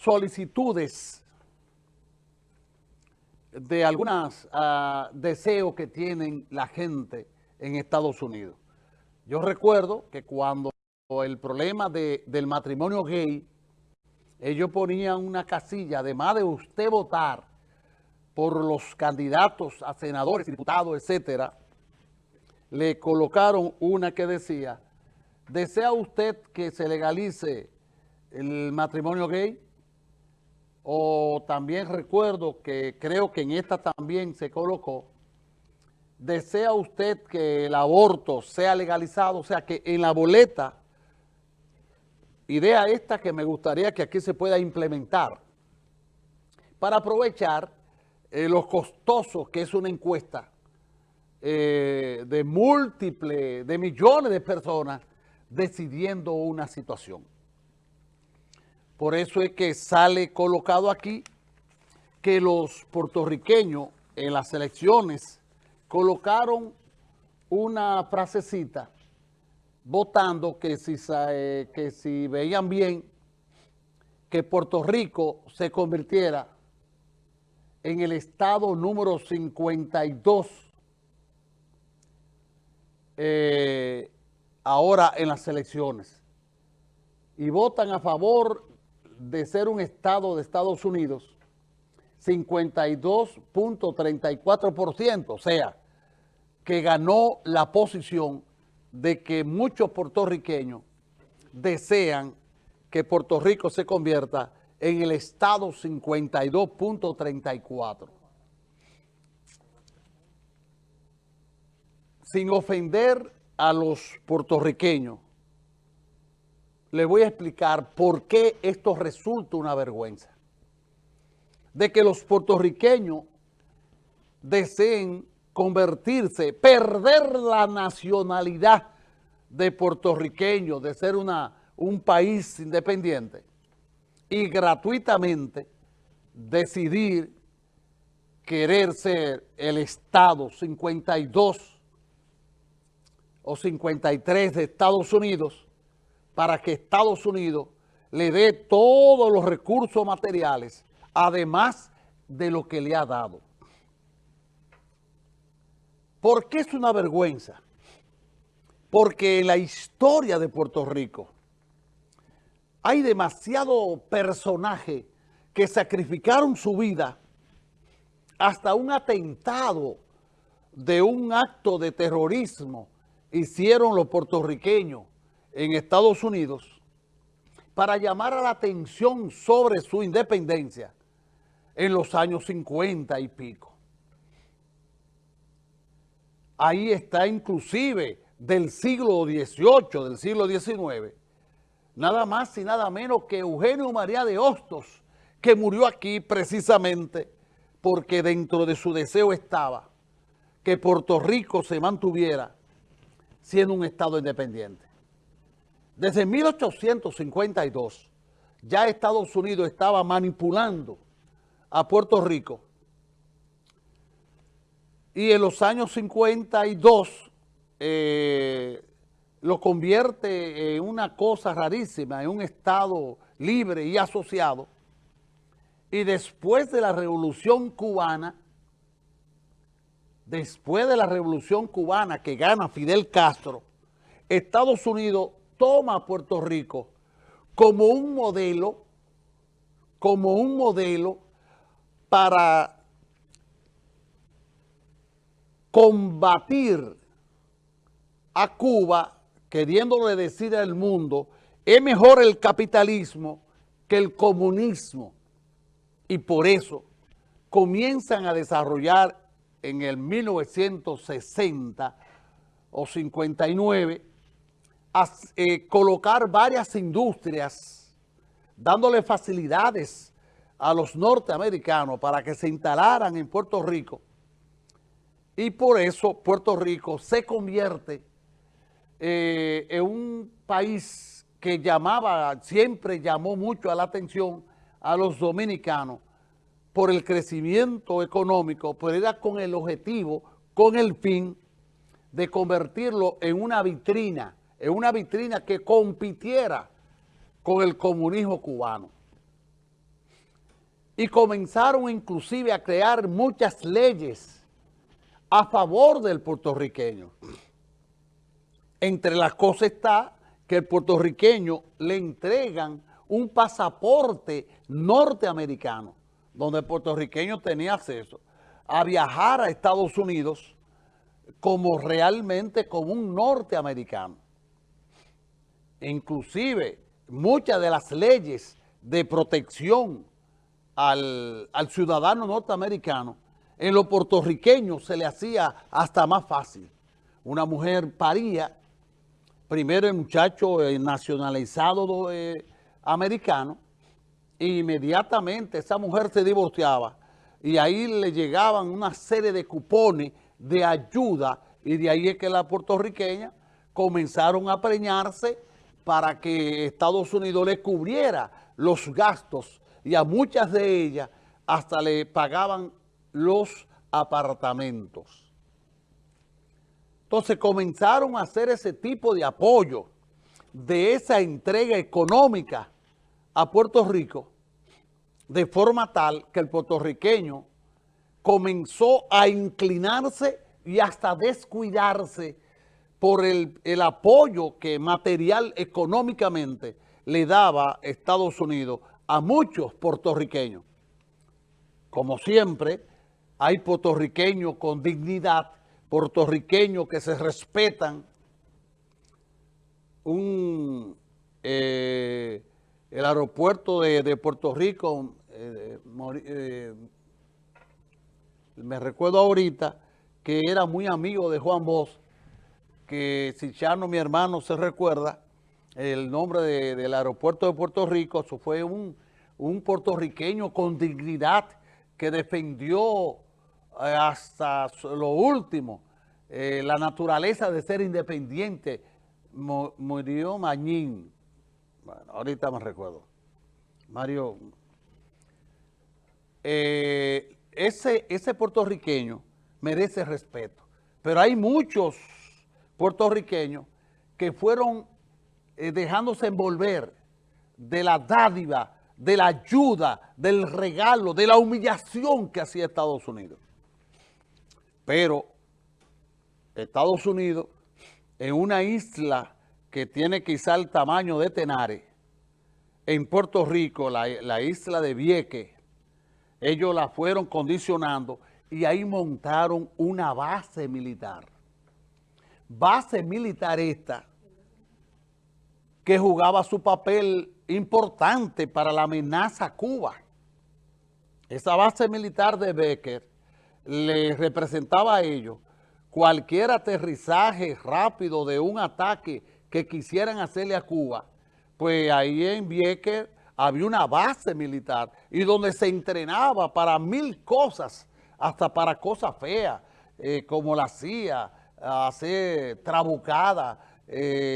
solicitudes de algunos ah, deseos que tienen la gente en Estados Unidos. Yo recuerdo que cuando el problema del matrimonio gay, ellos ponían una casilla, además de usted votar por los candidatos a senadores, diputados, etcétera, le colocaron una que decía, ¿desea usted que se legalice el matrimonio gay? O también recuerdo que creo que en esta también se colocó, ¿desea usted que el aborto sea legalizado? O sea, que en la boleta, idea esta que me gustaría que aquí se pueda implementar, para aprovechar eh, los costosos que es una encuesta eh, de múltiples, de millones de personas decidiendo una situación. Por eso es que sale colocado aquí que los puertorriqueños en las elecciones colocaron una frasecita votando que si, eh, que si veían bien que Puerto Rico se convirtiera en el estado número 52 eh, ahora en las elecciones. Y votan a favor de ser un estado de Estados Unidos, 52.34%, o sea, que ganó la posición de que muchos puertorriqueños desean que Puerto Rico se convierta en el estado 52.34. Sin ofender a los puertorriqueños, le voy a explicar por qué esto resulta una vergüenza. De que los puertorriqueños deseen convertirse, perder la nacionalidad de puertorriqueño, de ser una, un país independiente y gratuitamente decidir querer ser el Estado 52 o 53 de Estados Unidos para que Estados Unidos le dé todos los recursos materiales, además de lo que le ha dado. ¿Por qué es una vergüenza? Porque en la historia de Puerto Rico hay demasiado personaje que sacrificaron su vida hasta un atentado de un acto de terrorismo hicieron los puertorriqueños en Estados Unidos para llamar a la atención sobre su independencia en los años 50 y pico. Ahí está inclusive del siglo XVIII, del siglo XIX, nada más y nada menos que Eugenio María de Hostos, que murió aquí precisamente porque dentro de su deseo estaba que Puerto Rico se mantuviera siendo un Estado independiente. Desde 1852 ya Estados Unidos estaba manipulando a Puerto Rico y en los años 52 eh, lo convierte en una cosa rarísima, en un Estado libre y asociado. Y después de la Revolución Cubana, después de la Revolución Cubana que gana Fidel Castro, Estados Unidos toma a Puerto Rico como un modelo, como un modelo para combatir a Cuba, queriéndole decir al mundo, es mejor el capitalismo que el comunismo. Y por eso comienzan a desarrollar en el 1960 o 59 eh, colocar varias industrias, dándole facilidades a los norteamericanos para que se instalaran en Puerto Rico. Y por eso Puerto Rico se convierte eh, en un país que llamaba, siempre llamó mucho a la atención a los dominicanos por el crecimiento económico, pero era con el objetivo, con el fin de convertirlo en una vitrina en una vitrina que compitiera con el comunismo cubano. y comenzaron inclusive a crear muchas leyes a favor del puertorriqueño. Entre las cosas está que el puertorriqueño le entregan un pasaporte norteamericano, donde el puertorriqueño tenía acceso a viajar a Estados Unidos como realmente como un norteamericano. Inclusive, muchas de las leyes de protección al, ciudadano norteamericano, en los puertorriqueños se le hacía hasta más fácil. Una mujer paría, primero el muchacho eh, nacionalizado eh, americano, e inmediatamente esa mujer se divorciaba y ahí le llegaban una serie de cupones de ayuda y de ahí es que las puertorriqueñas comenzaron a preñarse para que Estados Unidos le cubriera los gastos y a muchas de ellas hasta le pagaban los apartamentos. Entonces comenzaron a hacer ese tipo de apoyo, de esa entrega económica a Puerto Rico, de forma tal que el puertorriqueño comenzó a inclinarse y hasta descuidarse por el, el apoyo que material económicamente le daba Estados Unidos a muchos puertorriqueños. Como siempre, hay puertorriqueños con dignidad, puertorriqueños que se respetan. Un, eh, el aeropuerto de, Puerto Rico, eh, eh, me recuerdo ahorita que era muy amigo de Juan Bosch, que si Chano, mi hermano, se recuerda, el nombre del aeropuerto de Puerto Rico, eso fue un, puertorriqueño con dignidad que defendió eh, hasta lo último eh, la naturaleza de ser independiente. murió Mañín, bueno, ahorita me recuerdo, Mario, eh, ese, ese puertorriqueño merece respeto, pero hay muchos puertorriqueños que fueron eh, dejándose envolver de la dádiva, de la ayuda, del regalo, de la humillación que hacía Estados Unidos. Pero Estados Unidos, en una isla que tiene quizá el tamaño de Tenares, en Puerto Rico, la, la isla de Vieques, ellos la fueron condicionando y ahí montaron una base militar. Base militar esta que jugaba su papel importante para la amenaza a Cuba. Esa base militar de Becker le representaba a ellos cualquier aterrizaje rápido de un ataque que quisieran hacerle a Cuba, pues ahí en Becker había una base militar y donde se entrenaba para mil cosas, hasta para cosas feas, eh, como la CIA, hacer trabucada, eh,